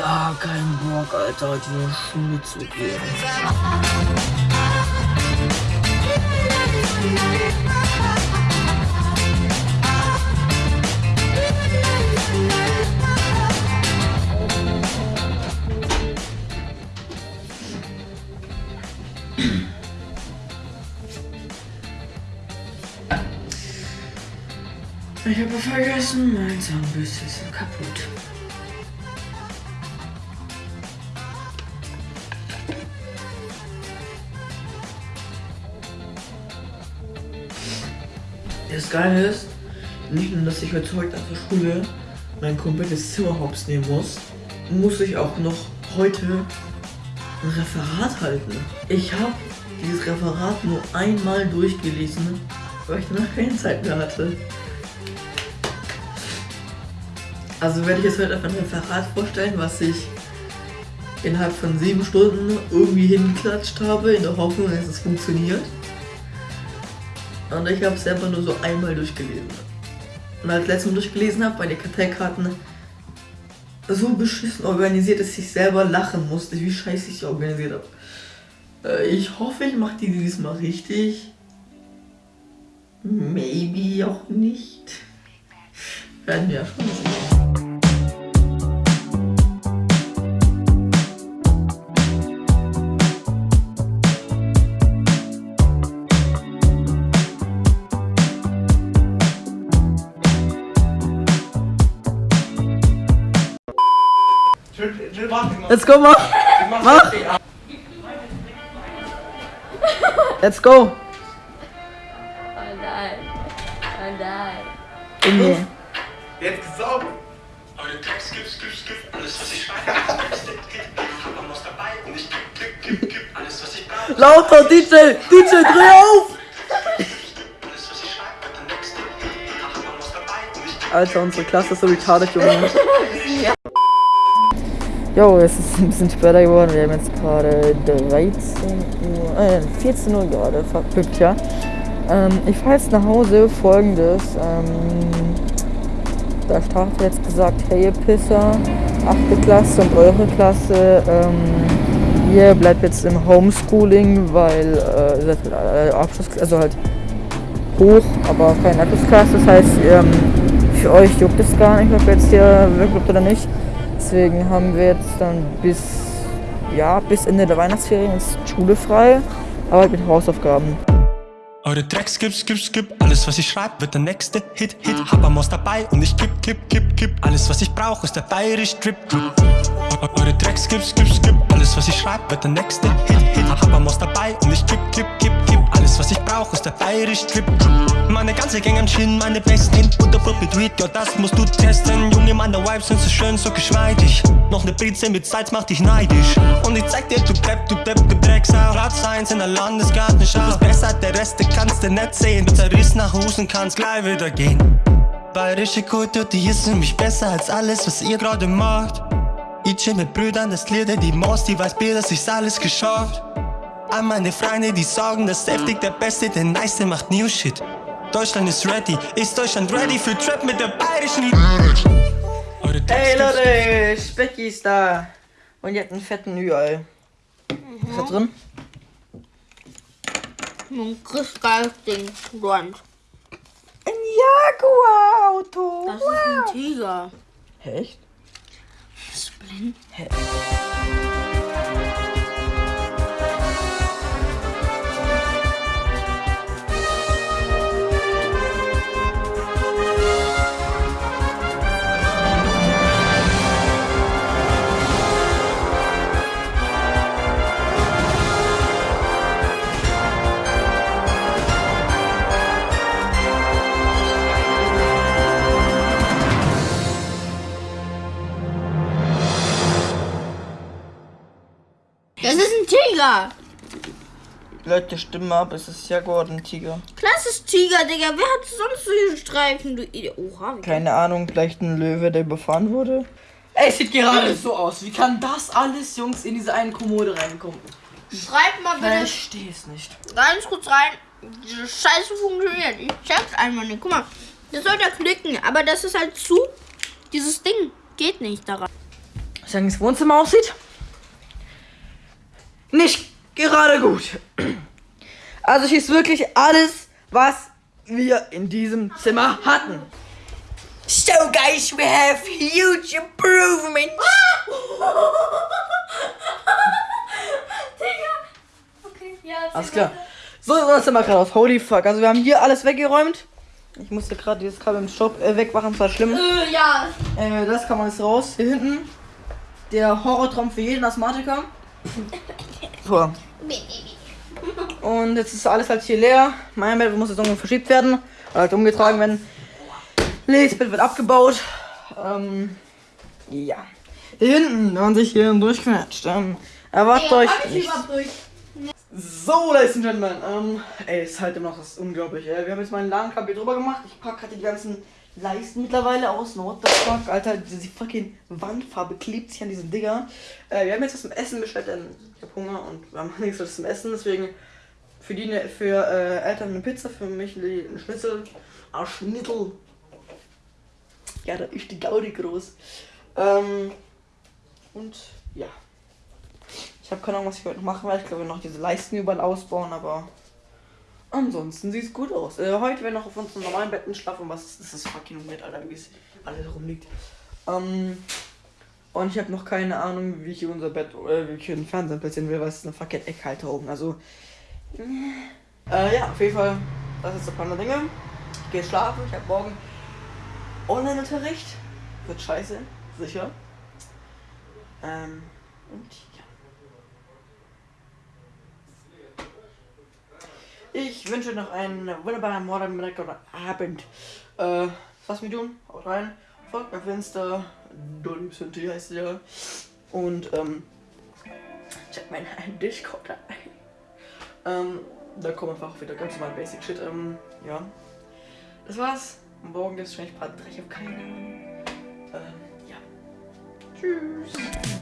gar keinen Bock, Alter, die Schule zu gehen. Ich habe vergessen, mein Zahnbürste ist kaputt. Das Geile ist, nicht nur, dass ich heute heute nach der Schule mein komplettes Zimmer hops nehmen muss, muss ich auch noch heute ein Referat halten. Ich habe dieses Referat nur einmal durchgelesen, weil ich danach keine Zeit mehr hatte. Also werde ich jetzt heute einfach ein Referat vorstellen, was ich innerhalb von sieben Stunden irgendwie hingeklatscht habe, in der Hoffnung, dass es funktioniert. Und ich habe es selber nur so einmal durchgelesen. Und als letztes Mal durchgelesen habe, meine Karteikarten so beschissen organisiert, dass ich selber lachen musste, wie scheiße ich sie organisiert habe. Äh, ich hoffe, ich mache die diesmal richtig. Maybe auch nicht. Werden wir ja schon sehen. Let's go, mach! Mach! Let's go! Oh nein. Oh nein. Junge. Jetzt gesaugt. Eure Text, skip, skip, skip, alles was ich schreibe, ist Text, gib, gib, hab was dabei und ich gib, gib, gib, gib, alles was ich brauche. Lauter DJ! DJ, dreh auf! Alter, unsere Klasse ist so retarded, Junge. Jo, es ist ein bisschen später geworden. Wir haben jetzt gerade 13 Uhr, äh, 14 Uhr gerade verpückt, ja. Ähm, ich fahre jetzt nach Hause. Folgendes. Ähm, da Start hat jetzt gesagt, hey ihr Pisser, 8. Klasse und eure Klasse, ähm, ihr bleibt jetzt im Homeschooling, weil äh, ihr seid halt, äh, Abschluss, also halt hoch, aber keine Abschlussklasse. Das heißt, ähm, für euch juckt es gar nicht, ob ihr jetzt hier wegbleibt oder nicht. Deswegen haben wir jetzt dann bis, ja, bis Ende der Weihnachtsferien ist Schule frei, aber mit Hausaufgaben. Eure Tracks, skip, skip, skip, alles was ich schreibe, wird der nächste Hit, Hit, hab am dabei und ich kipp, kipp, kipp, kipp, alles was ich brauche ist der bayerisch Drip. Eu- Eure Tracks, skip, skip, skip, alles was ich schreibe, wird der nächste Hit, Hit, hab Maus dabei und ich kipp, kipp, kipp, kipp, alles was ich brauche ist der bayerisch Drip. Meine ganze Gang am Chillen, meine besten in Butterbrot mit ja das musst du testen. Junge, meine Vibes sind so schön, so geschmeidig. Noch ne Brize mit Salz macht dich neidisch. Und ich zeig dir, du Depp, du Depp, du Drecksau. Platz 1 in der Landesgartenschau. Du bist besser, der Rest, der kannst du nicht sehen. Du zerriss nach Husen, kannst gleich wieder gehen. Bayerische Kultur, die ist für mich besser als alles, was ihr gerade macht. Chill mit Brüdern, das Lieder, die Maus, die weiß Bier, dass ich's alles geschafft. An meine Freunde, die sagen, dass Heftig der Beste, der Nice macht New Shit. Deutschland ist ready, ist Deutschland ready für Trap mit der bayerischen Hey Leute, Specki ist da. Und ihr habt einen fetten Ü-Ei. Was ist da drin? Ein geiles Ding. Rund. Ein Jaguar-Auto. Das ist ein Tiger. Echt? Bist Tiger. Leute, stimmen ab, es ist Jaguar und ein Tiger. Klasse Tiger, Digga. Wer hat sonst solche Streifen? Du Idiot. Oha. Keine Ahnung, vielleicht ein Löwe, der überfahren wurde. Ey, es sieht gerade so aus. Wie kann das alles, Jungs, in diese eine Kommode reinkommen? Schreib mal Ich bitte verstehe es nicht. ganz kurz rein. Diese Scheiße funktioniert. Ich check's einmal nicht. Guck mal. Das soll ja klicken, aber das ist halt zu. Dieses Ding geht nicht daran. ich sagen, das Wohnzimmer aussieht. Nicht gerade gut. Also hier ist wirklich alles, was wir in diesem Zimmer hatten. So guys, we have huge. Okay, ja. Alles klar. So sieht unser Zimmer gerade aus. Holy fuck. Also wir haben hier alles weggeräumt. Ich musste gerade dieses Kabel im Stopp äh, wegmachen, das war schlimm. Äh, ja. Äh, das kann man jetzt raus. Hier hinten. Der Horrortraum für jeden Asthmatiker. So. Und jetzt ist alles halt hier leer. Mein Bett muss jetzt irgendwo verschiebt werden. Oder halt umgetragen werden. Lees Bett wird abgebaut. Ähm, ja. Hier hinten, wenn man sich hier durchquetscht. Ähm, erwartet euch. nichts. überhaupt durch. So, Ladies and Gentlemen, ähm, ey, ist halt immer noch das unglaublich, ey. Wir haben jetzt meinen Ladenkabel drüber gemacht. Ich pack gerade die ganzen Leisten mittlerweile aus. What Alter, diese fucking Wandfarbe klebt sich an diesen Digger. Äh, wir haben jetzt was zum Essen bestellt, denn ich hab Hunger und wir haben nichts was zum Essen, deswegen für die, für äh, Eltern eine Pizza, für mich ein Schnitzel. Ein Schnitzel. Ja, da ist die Gaudi groß. Ähm, und ja. Ich habe keine Ahnung, was ich heute noch machen werde. Ich glaube, noch diese Leisten überall ausbauen, aber ansonsten sieht es gut aus. Äh, heute werden noch auf unseren normalen Betten schlafen. Was ist das? ist fucking weird, Alter, wie es alles rumliegt. Ähm, und ich habe noch keine Ahnung, wie ich hier unser Bett, äh, wie ich hier den Fernseher platzieren will, weil es ist eine fucking Eckhalter oben. Also, äh, ja, auf jeden Fall, das ist der Plan der Dinge. Ich gehe schlafen. Ich habe morgen Online-Unterricht. Wird scheiße, sicher. Ähm, und Ich wünsche noch einen wunderbaren Morgen, Mittag oder Abend. Äh, was mir tun? Haut rein. Folgt auf Insta. Dolly Synthie heißt ja. Und, ähm, check meinen Discord ein. Ähm, da kommt einfach wieder ganz normal Basic Shit. Ähm, ja. Das war's. Morgen gibt's wahrscheinlich Part 3, ich hab keine. Ähm, ja. Tschüss.